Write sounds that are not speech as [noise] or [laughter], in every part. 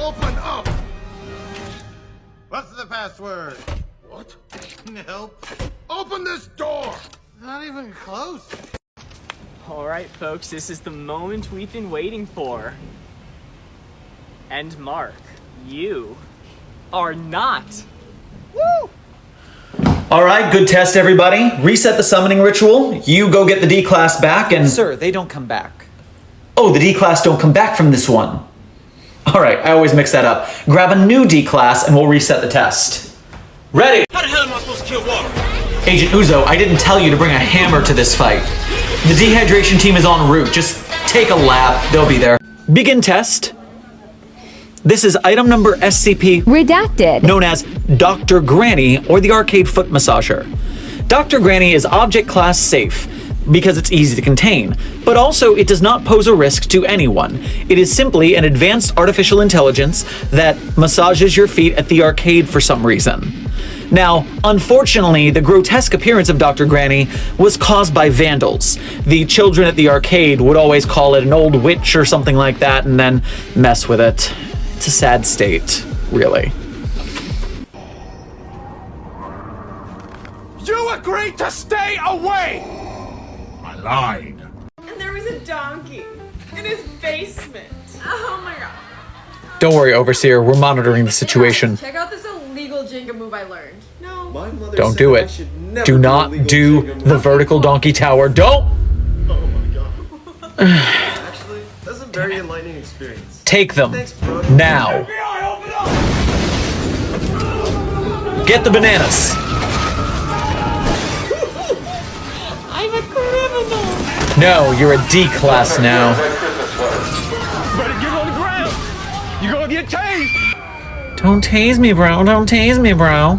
Open up! What's the password? What? Nope. Open this door! Not even close. Alright, folks, this is the moment we've been waiting for. And Mark, you are not. Woo! All right, good test, everybody. Reset the summoning ritual. You go get the D class back, and Sir, they don't come back. oh, the D class don't come back from this one. [laughs] All right, I always mix that up. Grab a new D class, and we'll reset the test. Ready? How the hell am I supposed to kill water? Agent Uzo, I didn't tell you to bring a hammer to this fight. The dehydration team is en route. Just take a lap. They'll be there. Begin test. This is item number SCP Redacted. known as Dr. Granny or the Arcade Foot Massager. Dr. Granny is object class safe because it's easy to contain, but also it does not pose a risk to anyone. It is simply an advanced artificial intelligence that massages your feet at the arcade for some reason. Now, unfortunately, the grotesque appearance of Dr. Granny was caused by vandals. The children at the arcade would always call it an old witch or something like that and then mess with it. It's a sad state, really. You agreed to stay away! I lied. And there was a donkey in his basement. Oh my god. Don't worry, Overseer, we're monitoring the situation. Check out this illegal Jenga move I learned. No. My mother Don't said do it. never Do not do Jenga the move. vertical donkey tower. Don't Oh my god. Actually, that's a very enlightening experience. take them Thanks, bro. now. Get the bananas. No, you're a D class now. Better get on the ground! You're gonna get tased! Don't tase me, bro. Don't tase me, bro.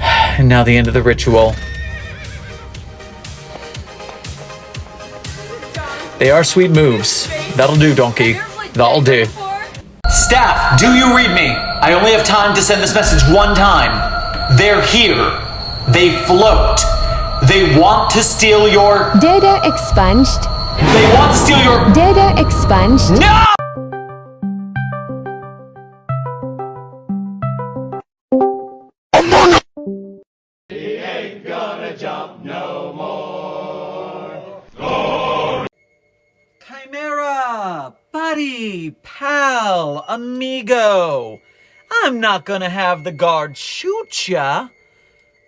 And now the end of the ritual. They are sweet moves. That'll do, donkey. That'll do. Staff, do you read me? I only have time to send this message one time. They're here. They float. They want to steal your. Data expunged. They want to steal your. Data expunged. No! He ain't gonna jump no more. Chimera, buddy, pal, amigo. I'm not gonna have the guard shoot ya.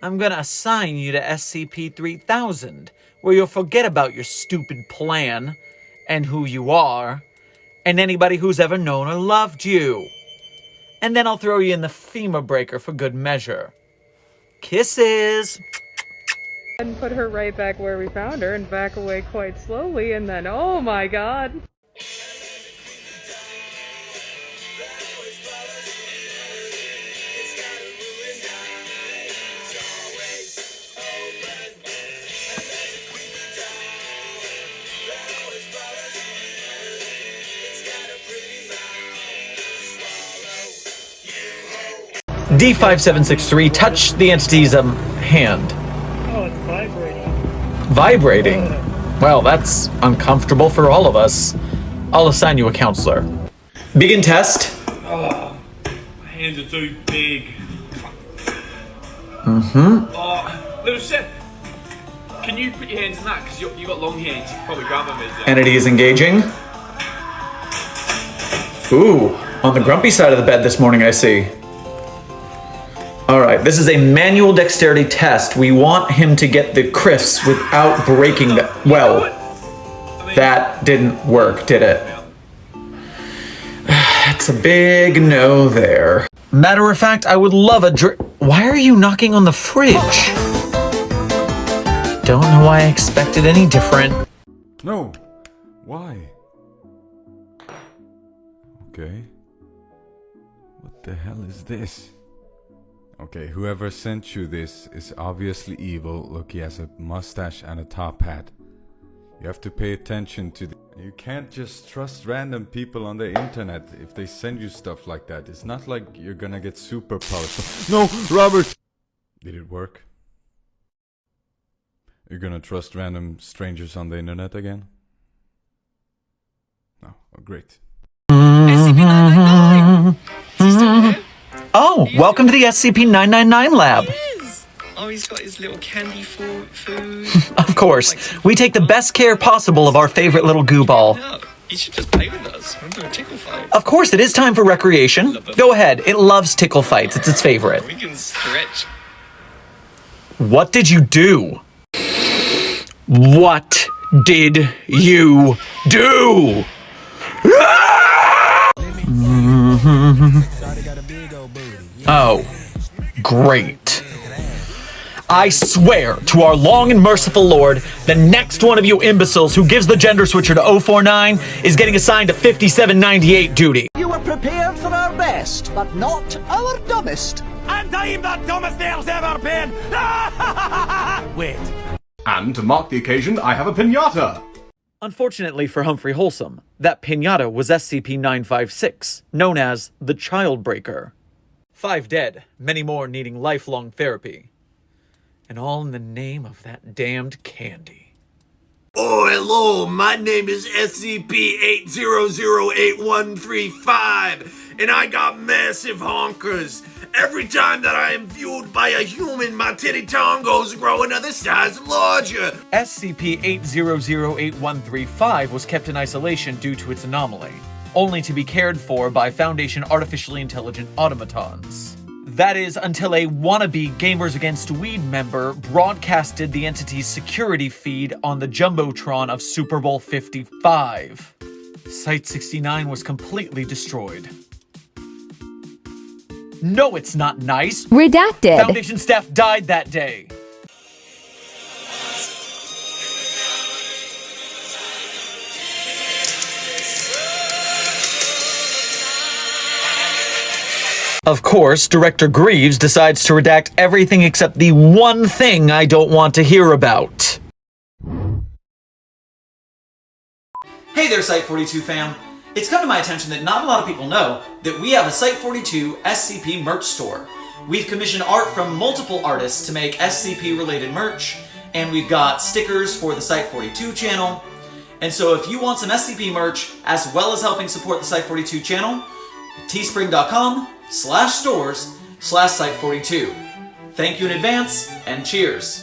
I'm gonna assign you to SCP-3000, where you'll forget about your stupid plan, and who you are, and anybody who's ever known or loved you. And then I'll throw you in the femur breaker for good measure. Kisses! And put her right back where we found her and back away quite slowly and then oh my god. D5763, touch the entity's um, hand. Oh, it's vibrating. Vibrating? Well, that's uncomfortable for all of us. I'll assign you a counselor. Begin test. Oh, my hands are too big. Mm-hmm. Oh, little chef. Can you put your hands in that? Because you you got long hands. You probably grab them as Entity is engaging. Ooh, on the grumpy side of the bed this morning, I see. All right, this is a manual dexterity test. We want him to get the crisps without breaking the. Well, that didn't work, did it? [sighs] That's a big no there. Matter of fact, I would love a drink. Why are you knocking on the fridge? Don't know why I expected any different. No. Why? Okay. What the hell is this? Okay, whoever sent you this is obviously evil. Look, he has a mustache and a top hat. You have to pay attention to the. You can't just trust random people on the internet if they send you stuff like that. It's not like you're gonna get superpowers. [laughs] No, Robert! Did it work? You're gonna trust random strangers on the internet again? No, oh, great. Welcome to the SCP-999 lab. Oh, he's got his little candy fo- food. [laughs] Of course, we take the best care possible of our favorite little goo ball. you should just play with us. We're doing tickle fight. Of course, it is time for recreation. Go ahead, it loves tickle fights, it's its favorite. We can stretch. What did you do? What did you do? [laughs] [laughs] Oh, great. I swear to our long and merciful Lord, the next one of you imbeciles who gives the gender switcher to 049 is getting assigned to 5798 duty. You were prepared for our best, but not our dumbest. And I'm the dumbest there's ever been! [laughs] Wait. And to mark the occasion, I have a pinata. Unfortunately for Humphrey Wholesome, that pinata was SCP-956, known as the Child Breaker. Five dead, many more needing lifelong therapy. And all in the name of that damned candy. Oh, hello, my name is SCP-8008135, and I got massive honkers. Every time that I am viewed by a human, my titty tongos grow another size larger. SCP-8008135 was kept in isolation due to its anomaly, only to be cared for by Foundation artificially intelligent automatons. That is until a wannabe Gamers Against Weed member broadcasted the entity's security feed on the Jumbotron of Super Bowl 55. Site 69 was completely destroyed. No, it's not nice! Redacted. Foundation staff died that day. Of course, Director Greaves decides to redact everything except the one thing I don't want to hear about. Hey there, Site42 fam! It's come to my attention that not a lot of people know that we have a Site42 SCP merch store. We've commissioned art from multiple artists to make SCP related merch, and we've got stickers for the Site42 channel. And so if you want some SCP merch, as well as helping support the Site42 channel, teespring.com slash stores slash Site42. Thank you in advance, and cheers!